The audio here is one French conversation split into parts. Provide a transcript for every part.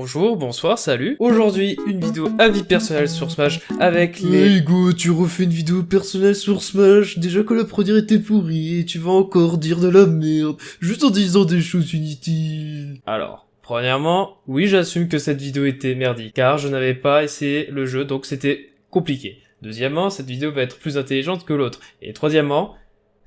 Bonjour, bonsoir, salut. Aujourd'hui, une vidéo avis personnel sur Smash avec les... Hey go, tu refais une vidéo personnelle sur Smash, déjà que la première était pourrie, et tu vas encore dire de la merde, juste en disant des choses inutiles. Alors, premièrement, oui j'assume que cette vidéo était merdique, car je n'avais pas essayé le jeu, donc c'était compliqué. Deuxièmement, cette vidéo va être plus intelligente que l'autre. Et troisièmement,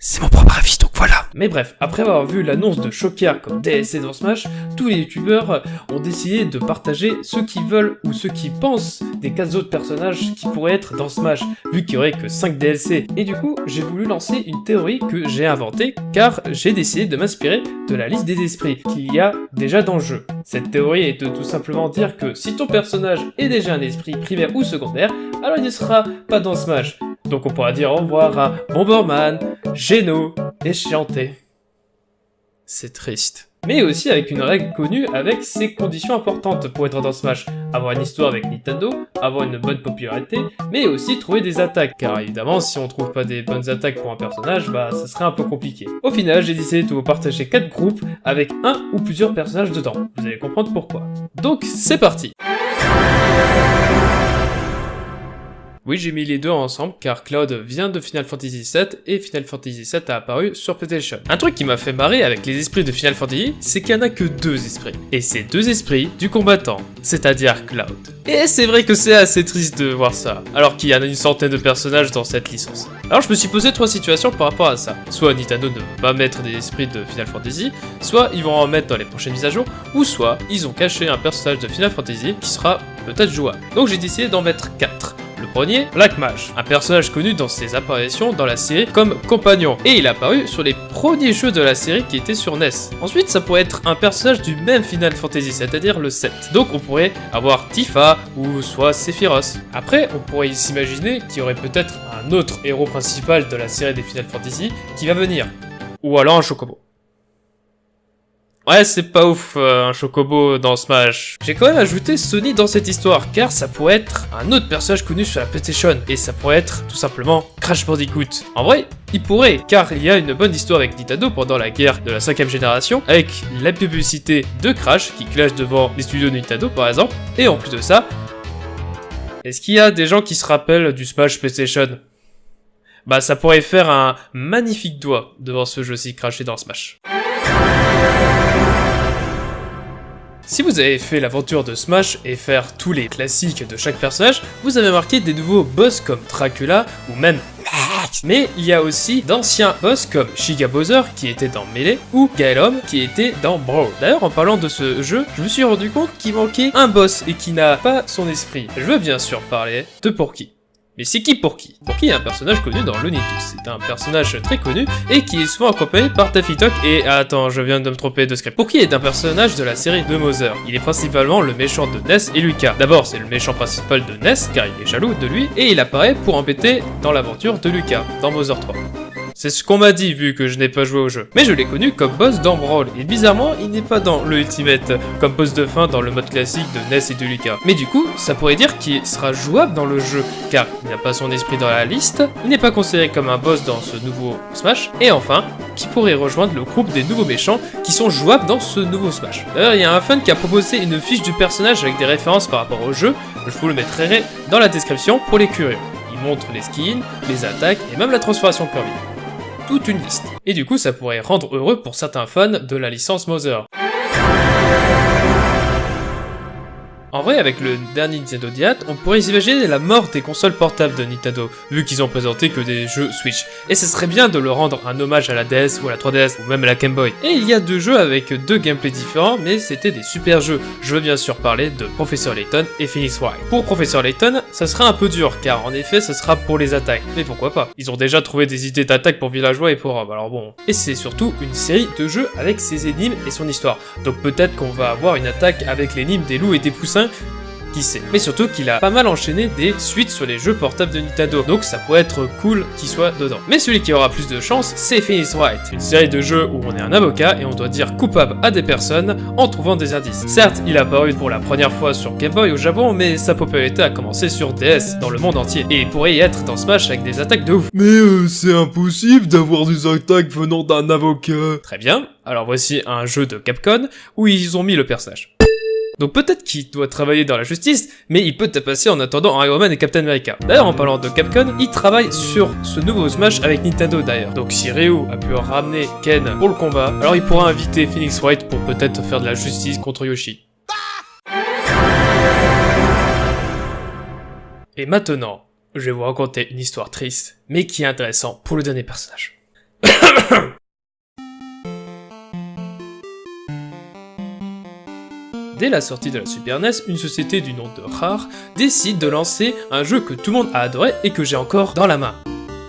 c'est mon propre avis, donc voilà. Mais bref, après avoir vu l'annonce de Shocker comme DLC dans Smash, tous les youtubeurs ont décidé de partager ce qu'ils veulent ou ce qu'ils pensent des 15 autres personnages qui pourraient être dans Smash, vu qu'il y aurait que 5 DLC. Et du coup, j'ai voulu lancer une théorie que j'ai inventée, car j'ai décidé de m'inspirer de la liste des esprits qu'il y a déjà dans le jeu. Cette théorie est de tout simplement dire que si ton personnage est déjà un esprit primaire ou secondaire, alors il ne sera pas dans Smash. Donc on pourra dire au revoir à Bomberman, Geno et Chianté. C'est triste. Mais aussi avec une règle connue avec ses conditions importantes pour être dans Smash. Avoir une histoire avec Nintendo, avoir une bonne popularité, mais aussi trouver des attaques, car évidemment si on trouve pas des bonnes attaques pour un personnage, bah ça serait un peu compliqué. Au final, j'ai décidé de vous partager 4 groupes avec un ou plusieurs personnages dedans. Vous allez comprendre pourquoi. Donc c'est parti Oui, j'ai mis les deux ensemble car Cloud vient de Final Fantasy VII et Final Fantasy VII a apparu sur PlayStation. Un truc qui m'a fait marrer avec les esprits de Final Fantasy, c'est qu'il n'y en a que deux esprits. Et c'est deux esprits du combattant, c'est-à-dire Cloud. Et c'est vrai que c'est assez triste de voir ça, alors qu'il y en a une centaine de personnages dans cette licence. Alors je me suis posé trois situations par rapport à ça. Soit Nintendo ne veut pas mettre des esprits de Final Fantasy, soit ils vont en mettre dans les prochaines mises à jour, ou soit ils ont caché un personnage de Final Fantasy qui sera peut-être jouable. Donc j'ai décidé d'en mettre 4. Le premier, Black Mage, un personnage connu dans ses apparitions dans la série comme compagnon, et il est apparu sur les premiers jeux de la série qui étaient sur NES. Ensuite, ça pourrait être un personnage du même Final Fantasy, c'est-à-dire le 7. Donc on pourrait avoir Tifa, ou soit Sephiroth. Après, on pourrait s'imaginer qu'il y aurait peut-être un autre héros principal de la série des Final Fantasy qui va venir. Ou alors un Chocobo. Ouais, c'est pas ouf, euh, un chocobo dans Smash. J'ai quand même ajouté Sony dans cette histoire, car ça pourrait être un autre personnage connu sur la PlayStation, et ça pourrait être, tout simplement, Crash Bandicoot. En vrai, il pourrait, car il y a une bonne histoire avec Nintendo pendant la guerre de la 5ème génération, avec la publicité de Crash, qui clash devant les studios de Nintendo par exemple, et en plus de ça, est-ce qu'il y a des gens qui se rappellent du Smash PlayStation? Bah ça pourrait faire un magnifique doigt devant ce jeu si crashé dans Smash. Si vous avez fait l'aventure de Smash et faire tous les classiques de chaque personnage, vous avez marqué des nouveaux boss comme Dracula ou même mais il y a aussi d'anciens boss comme Shiga Bowser qui était dans Melee ou Gaelom qui était dans Brawl. D'ailleurs en parlant de ce jeu, je me suis rendu compte qu'il manquait un boss et qui n'a pas son esprit. Je veux bien sûr parler de Porky. Mais c'est qui Porky Porky est un personnage connu dans Looney. C'est un personnage très connu et qui est souvent accompagné par Daffy Duck et... attends, je viens de me tromper de script. Porky est un personnage de la série de Mother. Il est principalement le méchant de Ness et Lucas. D'abord, c'est le méchant principal de Ness, car il est jaloux de lui, et il apparaît pour embêter dans l'aventure de Lucas, dans Mother 3. C'est ce qu'on m'a dit vu que je n'ai pas joué au jeu. Mais je l'ai connu comme boss dans Brawl, et bizarrement, il n'est pas dans le Ultimate, comme boss de fin dans le mode classique de Ness et de Lucas. Mais du coup, ça pourrait dire qu'il sera jouable dans le jeu, car il n'a pas son esprit dans la liste, il n'est pas considéré comme un boss dans ce nouveau Smash, et enfin, qui pourrait rejoindre le groupe des nouveaux méchants qui sont jouables dans ce nouveau Smash. D'ailleurs, il y a un fan qui a proposé une fiche du personnage avec des références par rapport au jeu, je vous le mettrai dans la description pour les curieux. Il montre les skins, les attaques et même la transformation Kirby une liste. Et du coup, ça pourrait rendre heureux pour certains fans de la licence Mother. En vrai, avec le dernier Nintendo Diat, on pourrait imaginer la mort des consoles portables de Nintendo, vu qu'ils ont présenté que des jeux Switch. Et ce serait bien de leur rendre un hommage à la DS ou à la 3DS, ou même à la Game Boy. Et il y a deux jeux avec deux gameplays différents, mais c'était des super jeux. Je veux bien sûr parler de Professor Layton et Phoenix Wright. Pour Professor Layton, ça sera un peu dur, car en effet, ce sera pour les attaques. Mais pourquoi pas? Ils ont déjà trouvé des idées d'attaque pour Villageois et pour Rob, alors bon. Et c'est surtout une série de jeux avec ses énigmes et son histoire. Donc peut-être qu'on va avoir une attaque avec l'énigme des loups et des poussins qui sait. Mais surtout qu'il a pas mal enchaîné des suites sur les jeux portables de Nintendo, donc ça pourrait être cool qu'il soit dedans. Mais celui qui aura plus de chance, c'est Phoenix Wright, une série de jeux où on est un avocat et on doit dire coupable à des personnes en trouvant des indices. Certes, il a apparu pour la première fois sur Game Boy au Japon, mais sa popularité a commencé sur DS dans le monde entier, et il pourrait y être dans Smash avec des attaques de ouf. Mais euh, c'est impossible d'avoir des attaques venant d'un avocat. Très bien, alors voici un jeu de Capcom où ils ont mis le personnage. Donc peut-être qu'il doit travailler dans la justice, mais il peut passer en attendant Iron Man et Captain America. D'ailleurs, en parlant de Capcom, il travaille sur ce nouveau Smash avec Nintendo d'ailleurs. Donc si Ryu a pu ramener Ken pour le combat, alors il pourra inviter Phoenix Wright pour peut-être faire de la justice contre Yoshi. Et maintenant, je vais vous raconter une histoire triste, mais qui est intéressante pour le dernier personnage. Dès la sortie de la Super NES, une société du nom de Rare décide de lancer un jeu que tout le monde a adoré et que j'ai encore dans la main.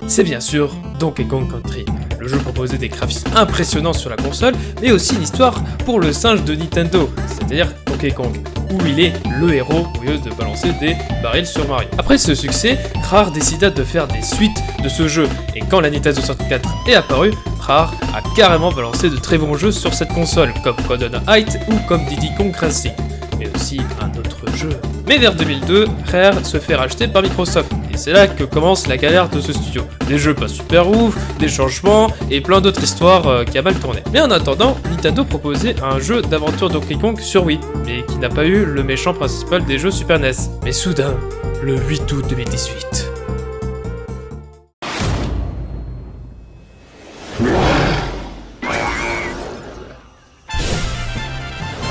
C'est bien sûr Donkey Kong Country. Le jeu proposait des graphismes impressionnants sur la console, mais aussi une histoire pour le singe de Nintendo, c'est-à-dire Donkey Kong, où il est le héros au de balancer des barils sur Mario. Après ce succès, Rare décida de faire des suites de ce jeu, et quand la Nintendo 64 est apparue, Rare a carrément balancé de très bons jeux sur cette console, comme Golden Height ou comme Diddy Kong Racing, mais aussi un autre jeu. Mais vers 2002, Rare se fait racheter par Microsoft, et c'est là que commence la galère de ce studio. Des jeux pas super ouf, des changements, et plein d'autres histoires euh, qui a mal tourné. Mais en attendant, Nintendo proposait un jeu d'aventure Donkey Kong sur Wii, mais qui n'a pas eu le méchant principal des jeux Super NES. Mais soudain, le 8 août 2018,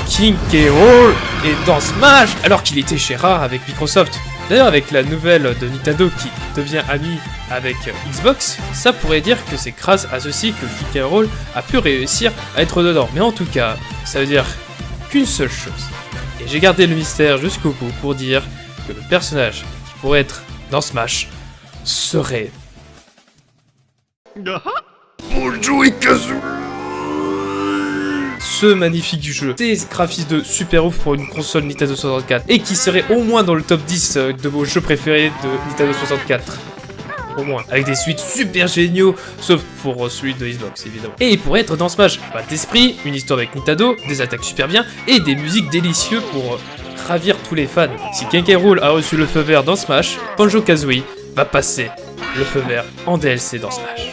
King K. Est dans Smash alors qu'il était chez Rare avec Microsoft. D'ailleurs, avec la nouvelle de Nintendo qui devient ami avec Xbox, ça pourrait dire que c'est grâce à ceci que King K. Rool a pu réussir à être dedans. Mais en tout cas, ça veut dire qu'une seule chose. Et j'ai gardé le mystère jusqu'au bout pour dire que le personnage qui pourrait être dans Smash serait... Bonjour ce magnifique jeu, des graphismes de super ouf pour une console Nintendo 64, et qui serait au moins dans le top 10 euh, de vos jeux préférés de Nintendo 64. Au moins, avec des suites super géniaux, sauf pour euh, celui de Xbox évidemment. Et pourrait être dans Smash, pas d'esprit, une histoire avec Nintendo, des attaques super bien, et des musiques délicieuses pour euh, ravir tous les fans. Si Kenkai Rool a reçu le feu vert dans Smash, Banjo-Kazooie va passer le feu vert en DLC dans Smash.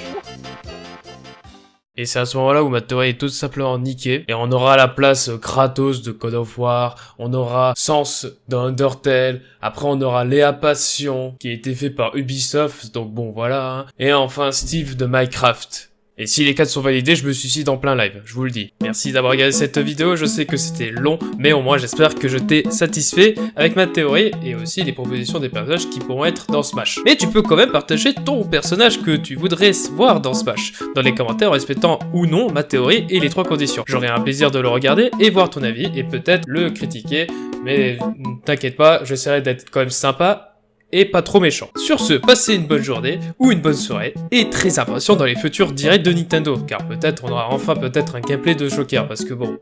Et c'est à ce moment-là où ma théorie est tout simplement niquée. Et on aura la place Kratos de God of War, on aura Sans d'Undertale, après on aura Léa Passion, qui a été fait par Ubisoft, donc bon voilà. Hein. Et enfin Steve de Minecraft. Et si les 4 sont validés, je me suicide en plein live, je vous le dis. Merci d'avoir regardé cette vidéo, je sais que c'était long, mais au moins j'espère que je t'ai satisfait avec ma théorie et aussi les propositions des personnages qui pourront être dans Smash. Mais tu peux quand même partager ton personnage que tu voudrais voir dans Smash, dans les commentaires en respectant ou non ma théorie et les trois conditions. J'aurai un plaisir de le regarder et voir ton avis et peut-être le critiquer, mais t'inquiète pas, j'essaierai d'être quand même sympa et pas trop méchant. Sur ce, passez une bonne journée ou une bonne soirée et très impatient dans les futurs directs de Nintendo, car peut-être on aura enfin peut-être un gameplay de Joker, parce que bon,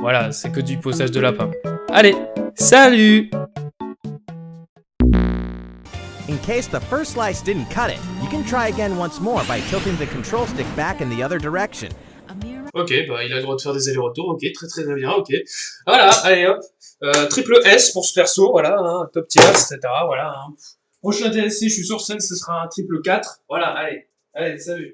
voilà, c'est que du posage de lapin. Allez, salut In case the first slice didn't cut it, you can try again once more by tilting the control stick back in the other direction. Ok, bah il a le droit de faire des allers-retours, ok, très très bien, ok. Voilà, allez hop, euh, triple S pour ce perso, voilà, hein, top tier, etc. Voilà. Hein. Prochain DLC, je suis sur scène, ce sera un triple 4. Voilà, allez, allez, salut.